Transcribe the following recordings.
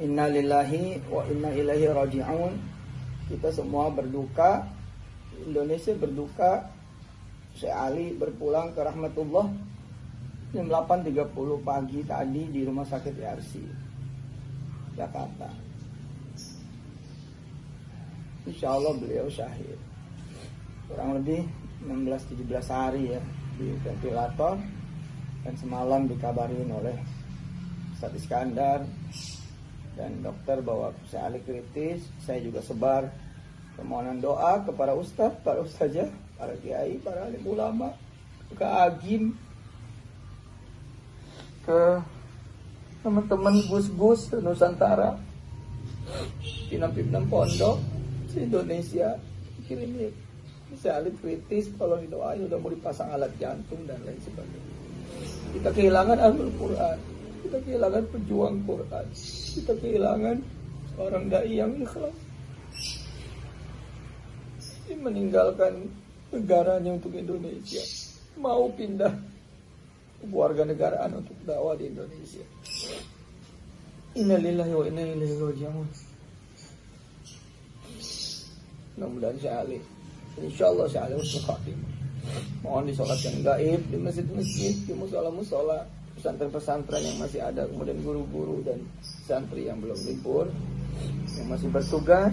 Inna lillahi wa inna ilaihi raji'un. Kita semua berduka. Indonesia berduka. Syekh Ali berpulang ke rahmatullah jam 8.30 pagi tadi di rumah sakit RC Jakarta. Insya Allah beliau syahid. Kurang lebih 16-17 hari ya di ventilator dan semalam dikabarin oleh Ustadz Iskandar dan dokter bahwa saya ahli kritis saya juga sebar permohonan doa kepada ustadz, para ustazah, para kiai, para alim ulama, ke agim, ke teman-teman gus-gus Nusantara, pimpinan-pimpinan pondok di Indonesia kirim saya ahli kritis kalau didoain udah mau dipasang alat jantung dan lain sebagainya. Kita kehilangan Ahlul Quran, kita kehilangan pejuang Quran, kita kehilangan orang dai yang ikhlas. Ini meninggalkan negaranya untuk Indonesia, mau pindah warga negaraan untuk dakwah di Indonesia. Innalillahi wa inna ilaihi raji'un. Mudah-mudahan saya alih. Insya Allah usul khatimah. Mohon disolatkan gaib di masjid-masjid, di musola-musola, pesantren-pesantren yang masih ada, kemudian guru-guru dan santri yang belum libur, yang masih bertugas.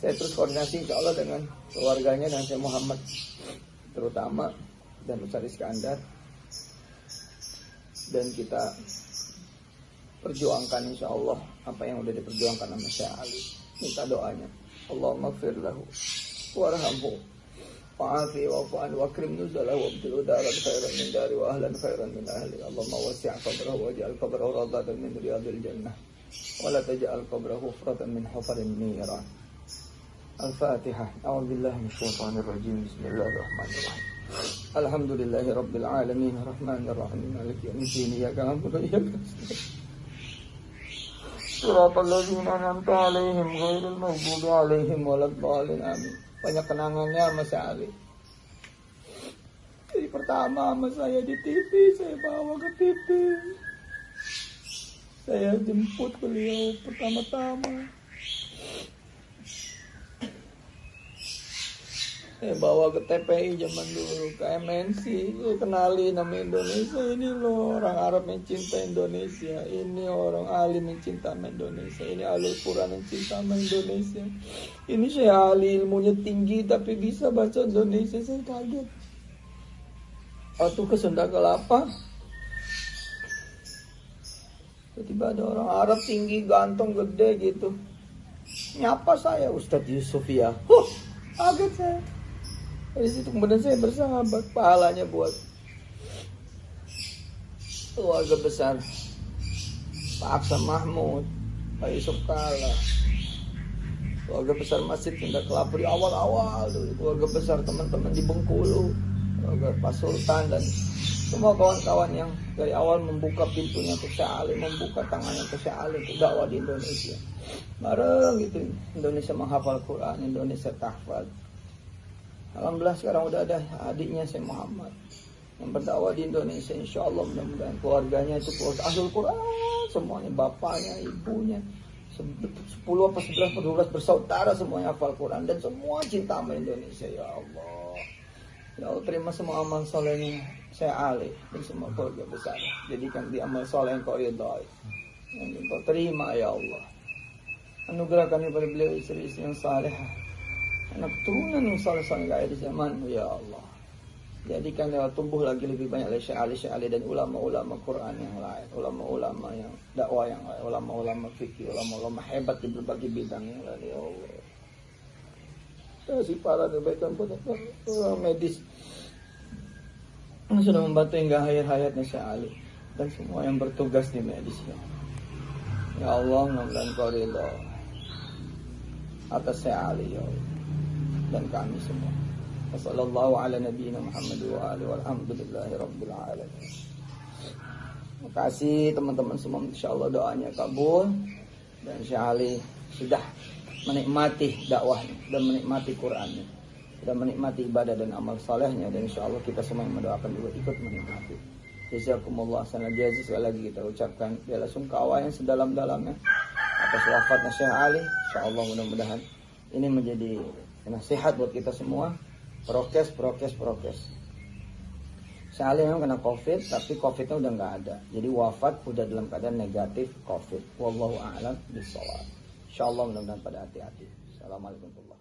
Saya terus koordinasi insya Allah dengan keluarganya dan saya Muhammad terutama dan Ustaz Iskandar dan kita perjuangkan insya Allah apa yang udah diperjuangkan sama Syekh Ali. Minta doanya. Allahumma gfir lahu warhamhu وعافي واعف واكرم نزله وابدله دارا خيرا من داري واهلا خيرا من أهلي. اللهم وسع قبره واجعل قبره رضا من رياض الجنة. ولا تجعل قبره حفرة من حفر النيران. الفاتحة. أعوذ بالله من الشيطان الرجيم. بسم الله الرحمن الرحيم. الحمد لله رب العالمين. الرحمن الرحيم. مالك يوم الدين. إياك نعبد وإياك صراط الذين أنعمت عليهم غير المغضوب عليهم ولا الضالين. آمين. Banyak kenangannya sama saya Ali. Jadi pertama sama saya di TV, saya bawa ke TV. Saya jemput beliau pertama-tama. Saya bawa ke TPI zaman dulu, ke MNC, saya kenali nama Indonesia ini loh. Orang Arab yang cinta Indonesia, ini orang alim yang cinta Indonesia, ini alul Quran yang cinta Indonesia, ini saya ahli ilmunya tinggi tapi bisa baca Indonesia, saya kaget. Waktu ke Sunda Kelapa, tiba-tiba ada orang Arab tinggi, ganteng, gede gitu, nyapa saya Ustadz Yusuf ya, huh, kaget saya. Dari situ kemudian saya bersahabat pahalanya buat keluarga besar Pak Aksa Mahmud, Pak Yusuf Kala, keluarga besar Masjid Tindak Kelapa di awal-awal keluarga besar teman-teman di Bengkulu, keluarga Pak Sultan dan semua kawan-kawan yang dari awal membuka pintunya untuk Syahali, membuka tangannya untuk Syahali untuk dakwah di Indonesia. Bareng gitu, Indonesia menghafal Quran, Indonesia tahfal. Alhamdulillah sekarang udah ada adiknya saya Muhammad. Yang berdakwah di Indonesia insya Allah mudah-mudahan keluarganya itu keluarga ahlul Quran semuanya bapaknya ibunya 10 apa 11 atau 12 bersaudara semuanya hafal Quran. Dan semua cinta sama Indonesia ya Allah. Ya Allah terima semua amal solehnya saya alih dan semua keluarga besar. Jadikan di amal soleh yang kau ridhoi. Yang kau terima ya Allah. Anugerahkan kepada beliau istri-istri yang salehah anak turunan yang saleh-saleh di zaman ya Allah. Jadikan lewat tumbuh lagi lebih banyak oleh ali dan ulama-ulama Quran yang lain ulama-ulama yang dakwah yang lain ulama-ulama fikih ulama-ulama hebat di berbagai bidang yang lain ya Allah. Kasih para kebaikan pun medis sudah membantu hingga hayat-hayatnya Syekh Ali dan semua yang bertugas di medis ya, ya Allah mudah-mudahan kau atas Syekh Ali ya Allah dan kami semua. Wassallallahu ala nabiyina Muhammad wa alihi walhamdulillahi rabbil alamin. Terima kasih teman-teman semua insyaallah doanya kabul dan Syahali sudah menikmati dakwahnya dan menikmati Qur'annya dan menikmati ibadah dan amal salehnya dan insya Allah kita semua yang mendoakan juga ikut menikmati Jazakumullah sana jazi sekali lagi kita ucapkan bela sungkawa yang sedalam-dalamnya atas wafatnya Syekh Ali. Insyaallah mudah-mudahan ini menjadi nasihat buat kita semua. Prokes, prokes, prokes. Syekh Ali memang kena COVID, tapi COVID-nya udah nggak ada. Jadi wafat udah dalam keadaan negatif COVID. Wallahu a'lam bishawab. Insyaallah mudah-mudahan pada hati-hati. Assalamualaikum